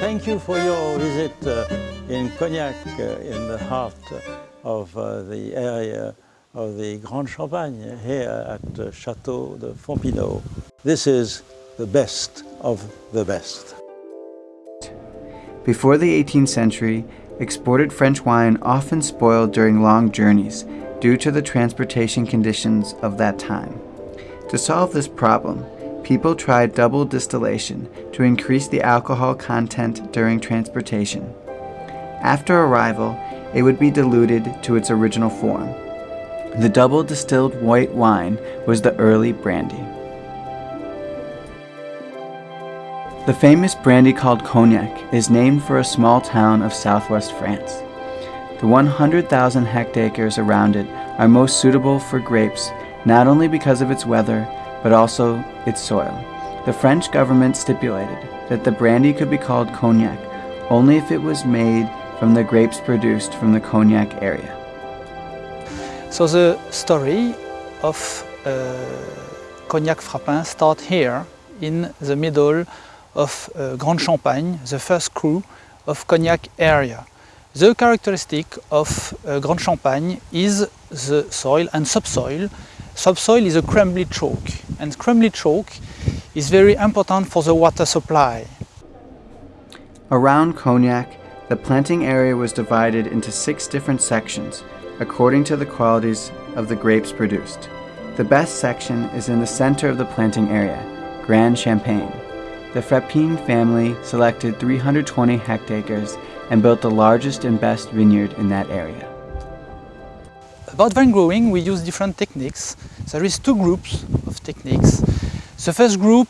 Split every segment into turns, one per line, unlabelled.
Thank you for your visit uh, in Cognac, uh, in the heart of uh, the area of the Grand Champagne here at uh, Chateau de Fontpinot. This is the best of the best.
Before the 18th century, exported French wine often spoiled during long journeys due to the transportation conditions of that time. To solve this problem, people tried double distillation to increase the alcohol content during transportation. After arrival, it would be diluted to its original form. The double distilled white wine was the early brandy. The famous brandy called Cognac is named for a small town of southwest France. The 100,000 hectares around it are most suitable for grapes not only because of its weather, but also its soil. The French government stipulated that the brandy could be called cognac only if it was made from the grapes produced from the cognac area.
So the story of uh, Cognac Frapin starts here in the middle of uh, Grand Champagne, the first cru of Cognac area. The characteristic of uh, Grand Champagne is the soil and subsoil. Subsoil is a crumbly chalk and crumbly chalk is very important for the water supply.
Around Cognac, the planting area was divided into six different sections according to the qualities of the grapes produced. The best section is in the center of the planting area, Grand Champagne. The Frapin family selected 320 hectares and built the largest and best vineyard in that area.
About vine growing, we use different techniques. There is two groups of techniques. The first group,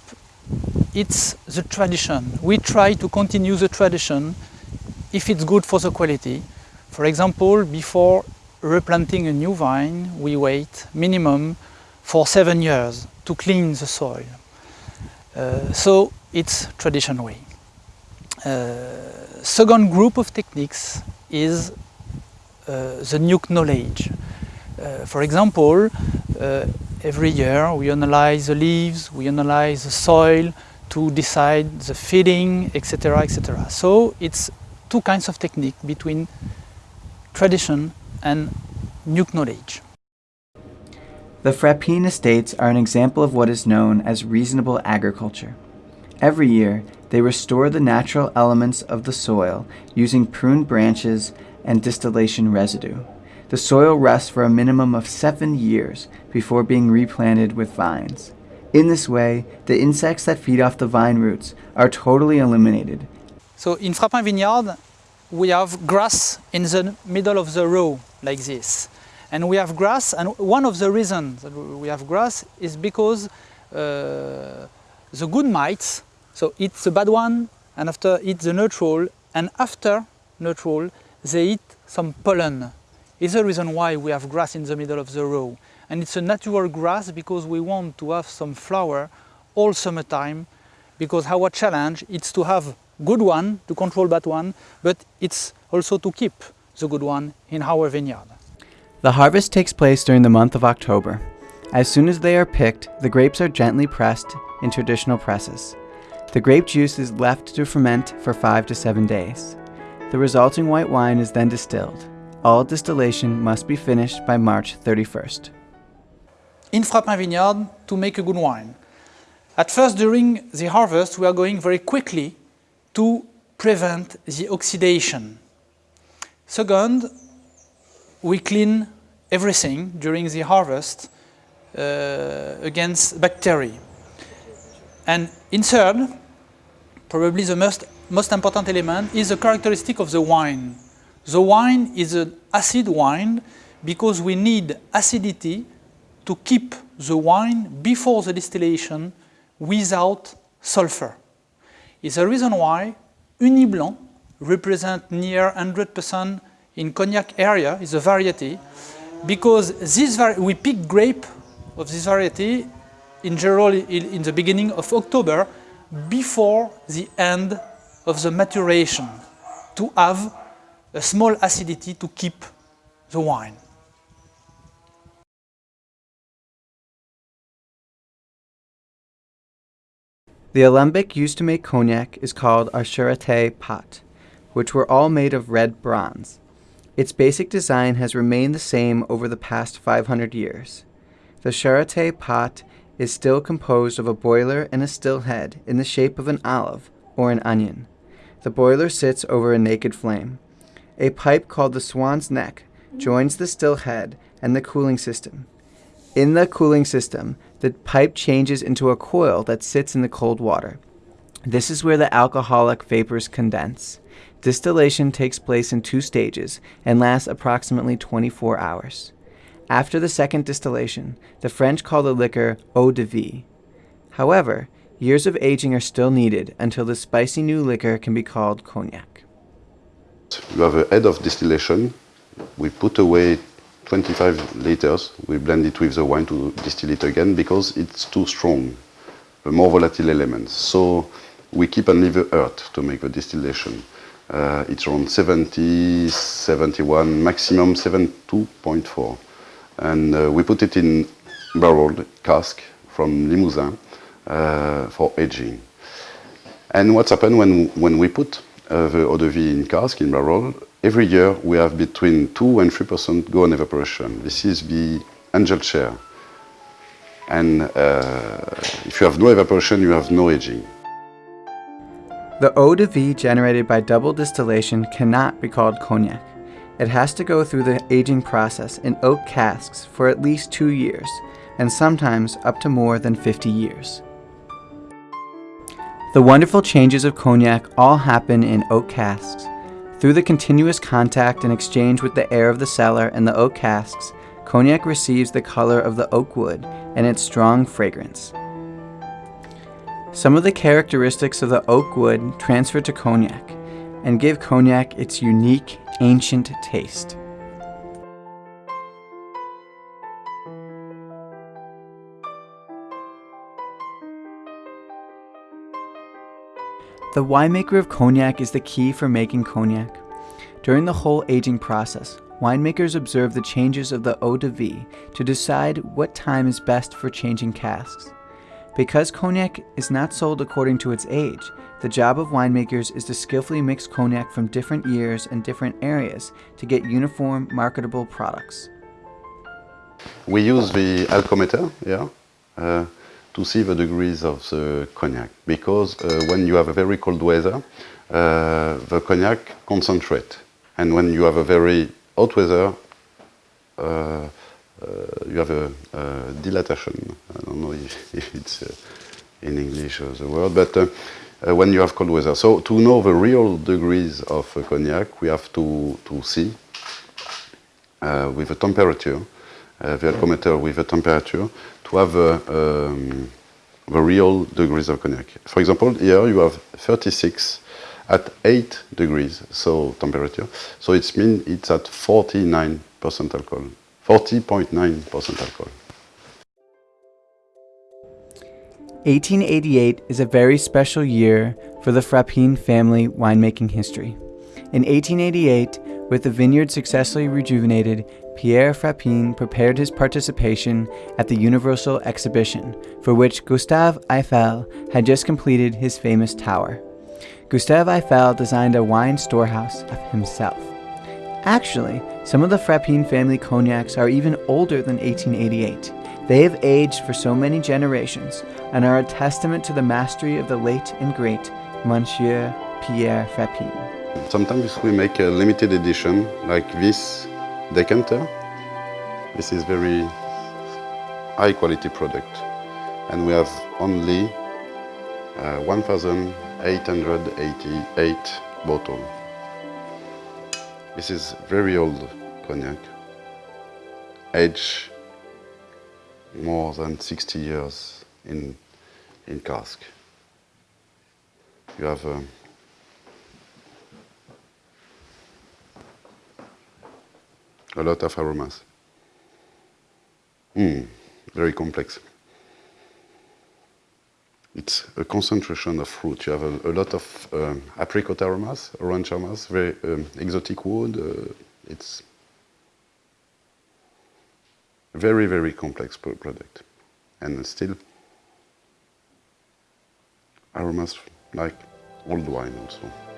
it's the tradition. We try to continue the tradition if it's good for the quality. For example, before replanting a new vine, we wait minimum for seven years to clean the soil. Uh, so it's traditional way. Uh, second group of techniques is uh, the new knowledge. Uh, for example, uh, every year we analyze the leaves, we analyze the soil to decide the feeding, etc., etc. So it's two kinds of technique between tradition and new knowledge.
The Frapin estates are an example of what is known as reasonable agriculture. Every year, they restore the natural elements of the soil using pruned branches and distillation residue. The soil rests for a minimum of seven years before being replanted with vines. In this way, the insects that feed off the vine roots are totally eliminated.
So in Frapin Vineyard, we have grass in the middle of the row like this. And we have grass, and one of the reasons that we have grass is because uh, the good mites, so eat the bad one, and after eat the neutral, and after neutral, they eat some pollen. It's the reason why we have grass in the middle of the row. And it's a natural grass because we want to have some flower all summertime, because our challenge is to have good one, to control that one, but it's also to keep the good one in our vineyard.
The harvest takes place during the month of October. As soon as they are picked, the grapes are gently pressed in traditional presses. The grape juice is left to ferment for 5 to 7 days. The resulting white wine is then distilled. All distillation must be finished by March 31st.
In Frapin Vineyard, to make a good wine. At first, during the harvest, we are going very quickly to prevent the oxidation. Second, we clean everything during the harvest uh, against bacteria. And in third, probably the most, most important element is the characteristic of the wine. The wine is an acid wine because we need acidity to keep the wine before the distillation without sulfur. It's the reason why Ugni Blanc represent near 100% in Cognac area is a variety because this we pick grape of this variety in general in the beginning of October before the end of the maturation to have a small acidity to keep the wine.
The alembic used to make cognac is called a Charentais pot, which were all made of red bronze. Its basic design has remained the same over the past 500 years. The Charentais pot is still composed of a boiler and a still head in the shape of an olive or an onion. The boiler sits over a naked flame. A pipe called the swan's neck joins the still head and the cooling system. In the cooling system, the pipe changes into a coil that sits in the cold water. This is where the alcoholic vapors condense. Distillation takes place in two stages and lasts approximately 24 hours. After the second distillation, the French call the liquor eau de vie. However, years of aging are still needed until the spicy new liquor can be called cognac.
You have a head of distillation. We put away 25 liters. We blend it with the wine to distill it again because it's too strong, a more volatile element. So we keep only the earth to make the distillation. Uh, it's around 70, 71, maximum 72.4 and uh, we put it in barrel cask from Limousin uh, for aging. And what's happened when, when we put uh, the eau de vie in cask, in barrel, every year we have between 2 and 3% go on evaporation. This is the angel share. And uh, if you have no evaporation, you have no aging.
The eau de vie generated by double distillation cannot be called cognac. It has to go through the aging process in oak casks for at least two years, and sometimes up to more than 50 years. The wonderful changes of cognac all happen in oak casks. Through the continuous contact and exchange with the air of the cellar and the oak casks, cognac receives the color of the oak wood and its strong fragrance. Some of the characteristics of the oak wood transfer to cognac and give cognac its unique ancient taste. The winemaker of cognac is the key for making cognac. During the whole aging process, winemakers observe the changes of the eau de vie to decide what time is best for changing casks. Because cognac is not sold according to its age, the job of winemakers is to skillfully mix cognac from different years and different areas to get uniform, marketable products.
We use the alcometer yeah, uh, to see the degrees of the cognac because uh, when you have a very cold weather, uh, the cognac concentrate. And when you have a very hot weather, uh, you have a, a, dilatation. I don't know if, if it's uh, in English the word, but uh, when you have cold weather. So to know the real degrees of uh, cognac, we have to, to see uh, with the temperature, uh, the alcometer with the temperature, to have um, the real degrees of cognac. For example, here you have 36 at 8 degrees, so temperature. So it means it's at 49% alcohol, 40.9% alcohol.
1888 is a very special year for the Frapin family winemaking history. In 1888, with the vineyard successfully rejuvenated, Pierre Frapin prepared his participation at the Universal Exhibition, for which Gustave Eiffel had just completed his famous tower. Gustave Eiffel designed a wine storehouse of himself. Actually, some of the Frapin family cognacs are even older than 1888. They have aged for so many generations and are a testament to the mastery of the late and great Monsieur Pierre Frapin.
Sometimes we make a limited edition like this decanter. This is very high quality product and we have only uh, 1,888 bottle. This is very old cognac, age more than 60 years in, in cask. You have um, a lot of aromas. Mm, very complex. It's a concentration of fruit. You have a, a lot of um, apricot aromas, orange aromas, very um, exotic wood. Uh, it's a very, very complex product. And still aromas like old wine also.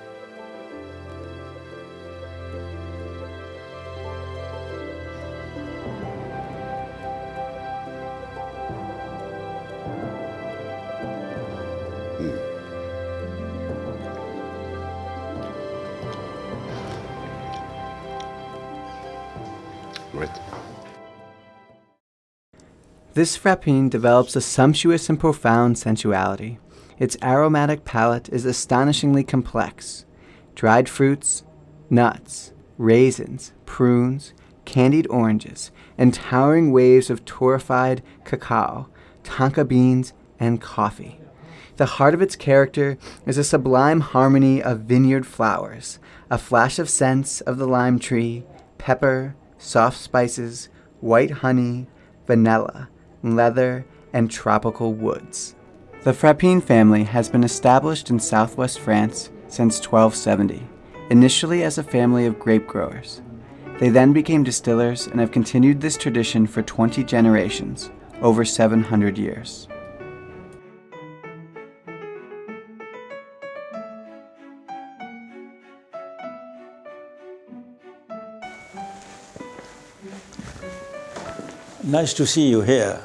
Great.
This Frapin develops a sumptuous and profound sensuality. Its aromatic palate is astonishingly complex. Dried fruits, nuts, raisins, prunes, candied oranges, and towering waves of torrefied cacao, tonka beans, and coffee. The heart of its character is a sublime harmony of vineyard flowers, a flash of scents of the lime tree, pepper, soft spices, white honey, vanilla, leather, and tropical woods. The Frapin family has been established in southwest France since 1270, initially as a family of grape growers. They then became distillers and have continued this tradition for 20 generations, over 700 years.
Nice to see you here.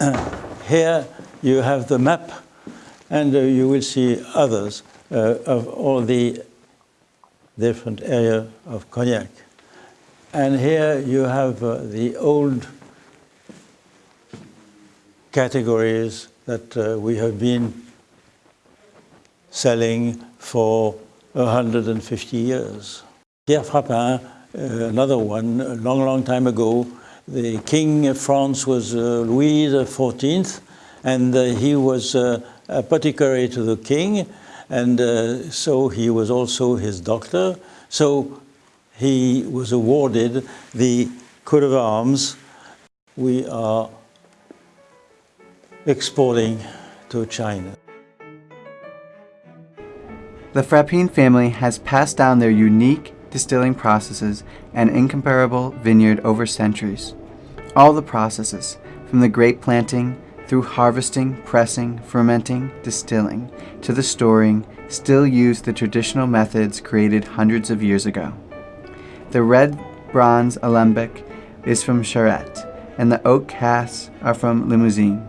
here you have the map and uh, you will see others uh, of all the different area of Cognac. And here you have uh, the old categories that uh, we have been selling for 150 years. Pierre Frapin, uh, another one, a long, long time ago, the king of France was uh, Louis XIV, and uh, he was uh, apothecary to the king, and so he was also his doctor. So he was awarded the coat of arms. We are exporting to China.
The Frapin family has passed down their unique distilling processes and incomparable vineyard over centuries. All the processes, from the grape planting through harvesting, pressing, fermenting, distilling, to the storing, still use the traditional methods created hundreds of years ago. The red bronze alembic is from Charente, and the oak casks are from Limousin.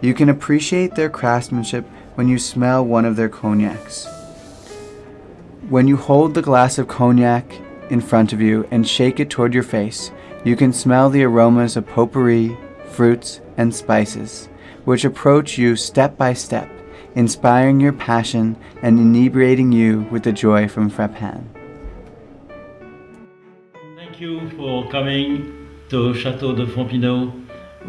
You can appreciate their craftsmanship when you smell one of their cognacs. When you hold the glass of cognac in front of you and shake it toward your face, you can smell the aromas of potpourri, fruits, and spices, which approach you step by step, inspiring your passion and inebriating you with the joy from Frapin.
Thank you for coming to Chateau de Fontpinot.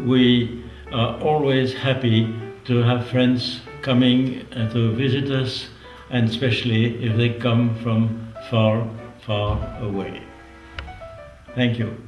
We are always happy to have friends coming to visit us, and especially if they come from far, far away. Thank you.